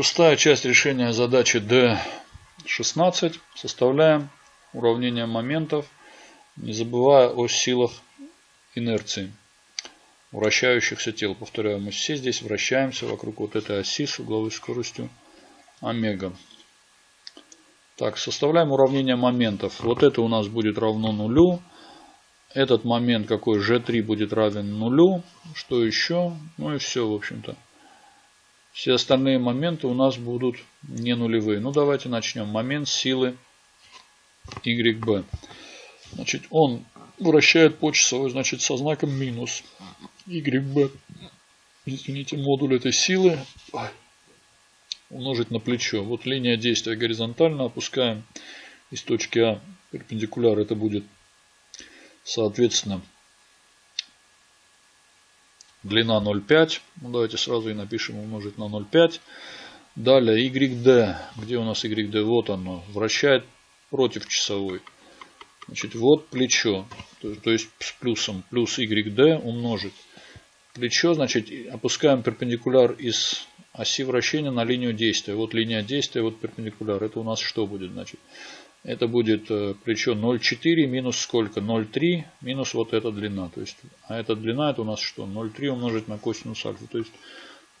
Шестая часть решения задачи D16. Составляем уравнение моментов, не забывая о силах инерции вращающихся тел. Повторяю, мы все здесь вращаемся вокруг вот этой оси с угловой скоростью омега. Так, составляем уравнение моментов. Вот это у нас будет равно нулю. Этот момент какой? G3 будет равен нулю. Что еще? Ну и все, в общем-то. Все остальные моменты у нас будут не нулевые. Ну давайте начнем. Момент силы YB. Значит, он вращает по часовой, значит, со знаком минус. YB, извините, модуль этой силы умножить на плечо. Вот линия действия горизонтально опускаем из точки А перпендикуляр. Это будет, соответственно, длина 0,5. Ну, давайте сразу и напишем умножить на 0,5. Далее YD. Где у нас YD? Вот оно. Вращает против часовой. Значит, вот плечо. То, то есть с плюсом. Плюс YD умножить. Плечо, значит, опускаем перпендикуляр из оси вращения на линию действия. Вот линия действия, вот перпендикуляр. Это у нас что будет? Значит, это будет э, плечо 0,4 минус сколько? 0,3 минус вот эта длина. То есть, а эта длина это у нас что? 0,3 умножить на косинус альфа. То есть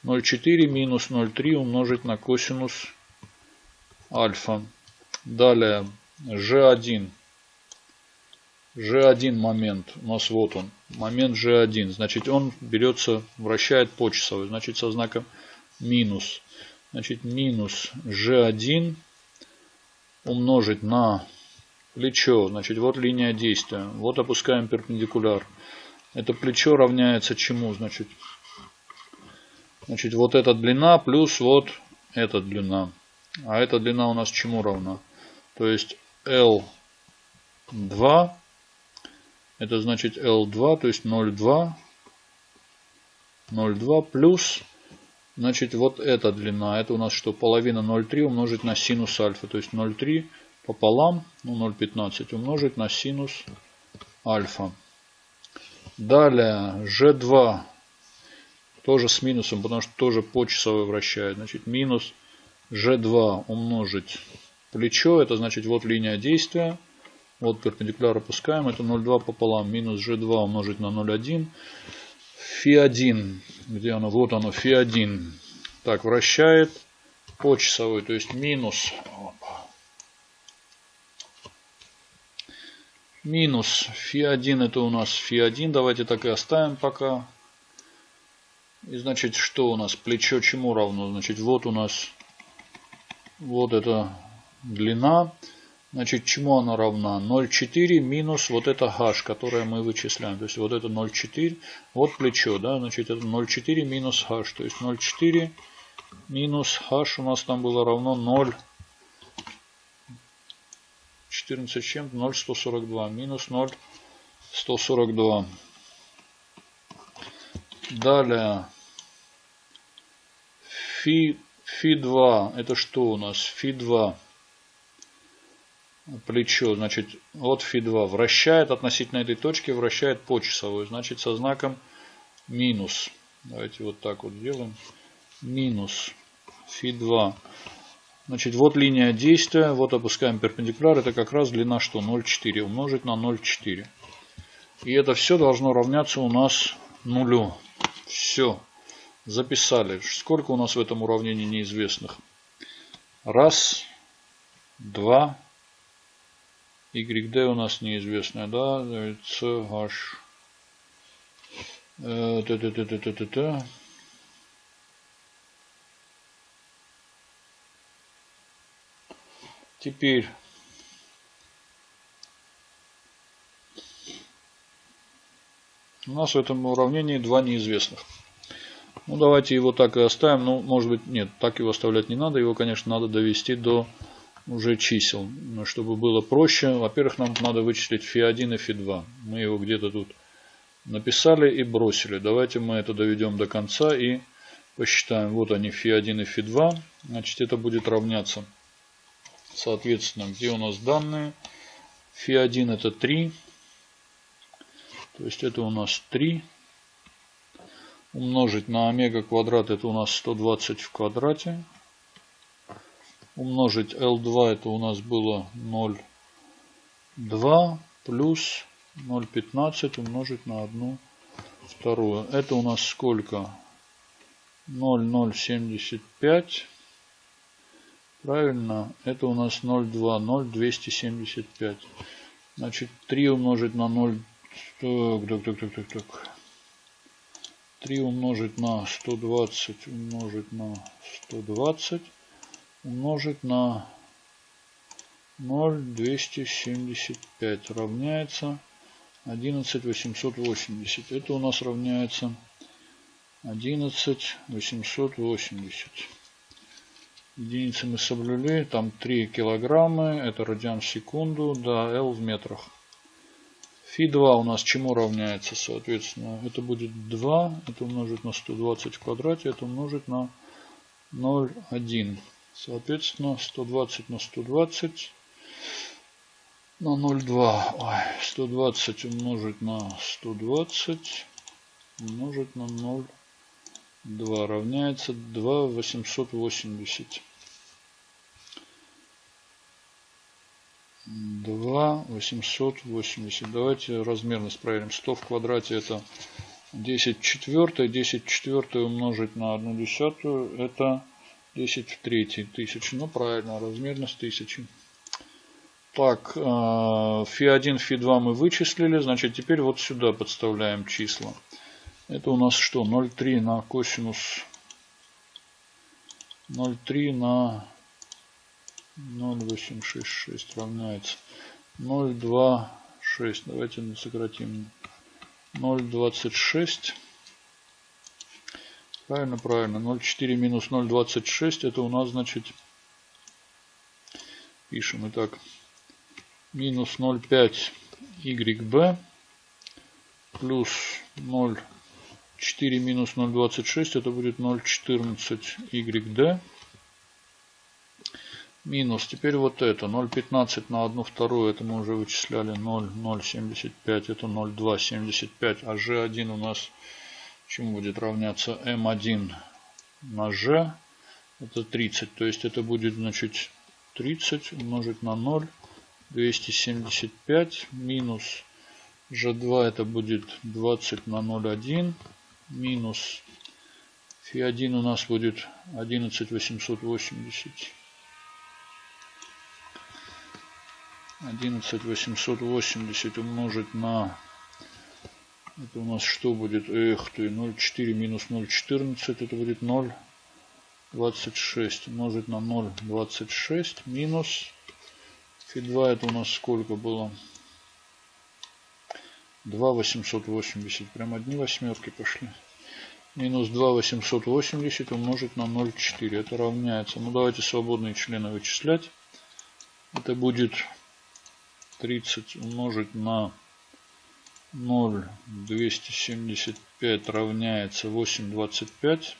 0,4 минус 0,3 умножить на косинус альфа. Далее G1. G1 момент. У нас вот он. Момент G1. Значит он берется, вращает по часовой. Значит со знаком минус. Значит минус G1 умножить на плечо. Значит, вот линия действия. Вот опускаем перпендикуляр. Это плечо равняется чему? Значит, значит вот эта длина плюс вот эта длина. А эта длина у нас чему равна? То есть L2. Это значит L2, то есть 0,2. 0,2 плюс Значит, вот эта длина, это у нас что? Половина 0,3 умножить на синус альфа. То есть 0,3 пополам, ну 0,15 умножить на синус альфа. Далее, G2 тоже с минусом, потому что тоже по часовой вращает. Значит, минус G2 умножить плечо, это значит вот линия действия. Вот перпендикуляр опускаем, это 0,2 пополам, минус G2 умножить на 0,1. Фи1, где оно? Вот оно, Фи1. Так, вращает по часовой, то есть минус. Минус Фи1 это у нас Фи1. Давайте так и оставим пока. И значит, что у нас? Плечо чему равно? Значит, вот у нас вот эта длина. Значит, чему она равна? 0,4 минус вот это h, которое мы вычисляем. То есть вот это 0,4, вот плечо, да, значит это 0,4 минус h. То есть 0,4 минус h у нас там было равно 0, 14 чем 0,142 минус 0,142. Далее, фи, фи 2, это что у нас? Фи 2 плечо, значит, от Фи2 вращает относительно этой точки, вращает по часовой, значит, со знаком минус. Давайте вот так вот сделаем. Минус Фи2. Значит, вот линия действия, вот опускаем перпендикуляр, это как раз длина что? 0,4 умножить на 0,4. И это все должно равняться у нас нулю. Все. Записали. Сколько у нас в этом уравнении неизвестных? Раз, два, YD у нас неизвестная, да, CH. Э. Теперь у нас в этом уравнении два неизвестных. Ну, давайте его так и оставим. Ну, может быть, нет, так его оставлять не надо. Его, конечно, надо довести до уже чисел, чтобы было проще. Во-первых, нам надо вычислить фи1 и фи2. Мы его где-то тут написали и бросили. Давайте мы это доведем до конца и посчитаем. Вот они фи1 и фи2. Значит, это будет равняться. Соответственно, где у нас данные? Фи1 это 3. То есть это у нас 3. Умножить на омега квадрат это у нас 120 в квадрате. Умножить L2 это у нас было 0,2 плюс 0,15 умножить на 1 вторую. Это у нас сколько? 0,075. Правильно, это у нас 0,2, 0,275. Значит, 3 умножить на 0, так, так, так, так, так. 3 умножить на 120 умножить на 120 умножить на 0,275 равняется 11,880. Это у нас равняется 11,880. Единицы мы соблюли. Там 3 килограмма. Это радиан в секунду. Да, L в метрах. Фи 2 у нас чему равняется, соответственно? Это будет 2. Это умножить на 120 в квадрате. Это умножить на 0,1. Соответственно, 120 на 120 на 0,2. Ой, 120 умножить на 120 умножить на 0,2 равняется 2,880. 2,880. Давайте размерность проверим. 100 в квадрате это 10 четвертое. 10 четвертое умножить на 1 десятую это 10 в третьей. Тысячи. Ну правильно, размерность тысячи. Так, фи1, э, фи2 мы вычислили. Значит, теперь вот сюда подставляем числа. Это у нас что? 0,3 на косинус 0,3 на 0,866 равняется 0,26. Давайте сократим 0,26. Правильно, правильно. 0,4 минус 0,26 это у нас значит пишем. Итак, минус 0,5 YB плюс 0,4 минус 0,26 это будет 0,14 YD минус теперь вот это 0,15 на 1 вторую это мы уже вычисляли 0,075 это 0,275 а G1 у нас чему будет равняться M1 на G это 30 то есть это будет значит 30 умножить на 0 275 минус G2 это будет 20 на 0,1 минус Фи1 у нас будет 11880. 11880 умножить на это у нас что будет? Эх ты, 0,4 минус 0,14 это будет 0,26 умножить на 0,26 минус Фи2 это у нас сколько было? 2,880. Прям одни восьмерки пошли. Минус 2,880 умножить на 0,4. Это равняется. Ну давайте свободные члены вычислять. Это будет 30 умножить на 0,275 равняется 8,25.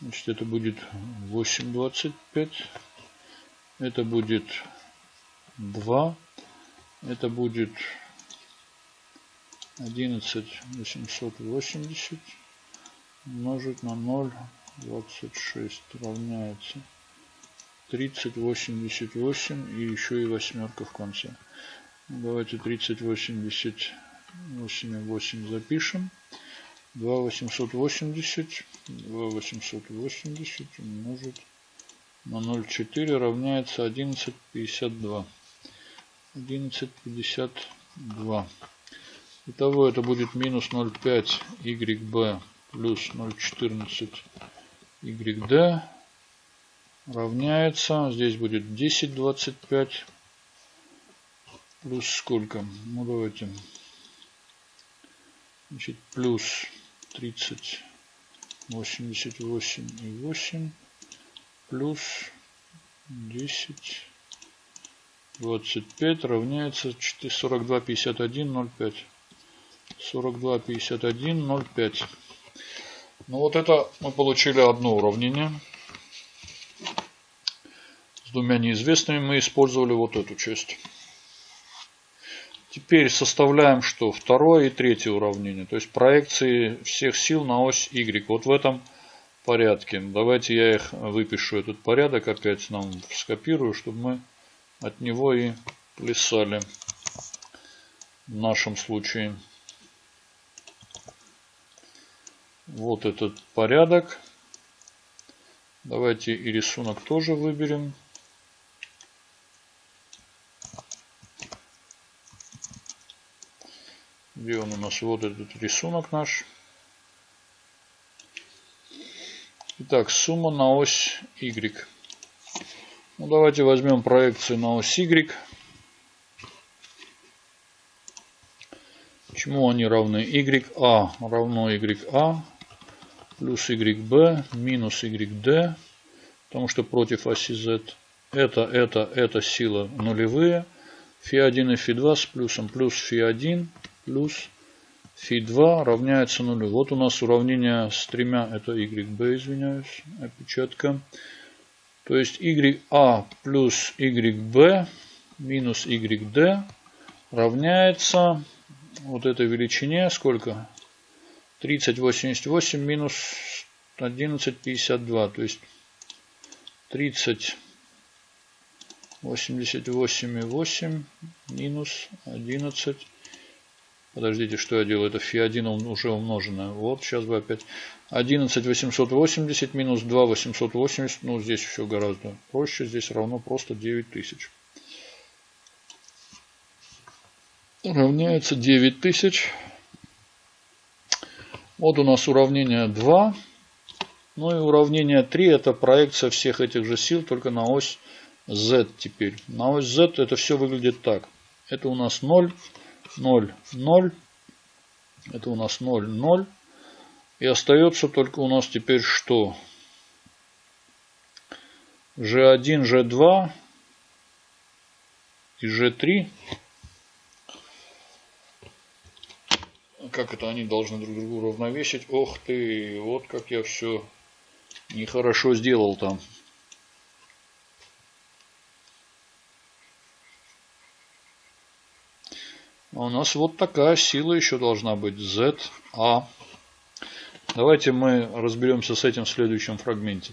Значит это будет 8,25 это будет 2. Это будет 11 880 умножить на 0,26 равняется 3088 и еще и восьмерка в конце. Давайте 3088 и 8 запишем. 2880 2880 умножить на 0,4 равняется 11,52. 11,52. Итого это будет минус 0,5 YB плюс 0,14 YD равняется, здесь будет 10,25 плюс сколько? Ну давайте, значит, плюс 30, 88 и 8 плюс 10 25 равняется 42 51 0,5 42 51 0,5 ну вот это мы получили одно уравнение. С двумя неизвестными мы использовали вот эту часть теперь составляем что второе и третье уравнение то есть проекции всех сил на ось y вот в этом порядке. Давайте я их выпишу, этот порядок опять нам скопирую, чтобы мы от него и плясали в нашем случае. Вот этот порядок. Давайте и рисунок тоже выберем. Где он у нас? Вот этот рисунок наш. Итак, сумма на ось Y. Ну, давайте возьмем проекцию на ось Y. Чему они равны? YA равно YA плюс YB минус YD. Потому что против оси Z это, это, это сила нулевые. Фи1 и Фи2 с плюсом плюс Фи1 плюс Фи2 равняется нулю. Вот у нас уравнение с тремя, это YB, извиняюсь, опечатка. То есть YA плюс YB минус YD равняется вот этой величине сколько? 3088 минус 1152. То есть 30 88,8 минус 11 Подождите, что я делаю? Это фи1 уже умноженное. Вот, сейчас бы опять. 11 880 минус 2 880. Ну, здесь все гораздо проще. Здесь равно просто 9000. Равняется 9000. Вот у нас уравнение 2. Ну и уравнение 3 это проекция всех этих же сил, только на ось z теперь. На ось z это все выглядит так. Это у нас 0. 0, 0. Это у нас 0, 0. И остается только у нас теперь что? G1, G2 и G3. Как это они должны друг другу уравновесить? Ох ты, вот как я все нехорошо сделал там. У нас вот такая сила еще должна быть. ZA. Давайте мы разберемся с этим в следующем фрагменте.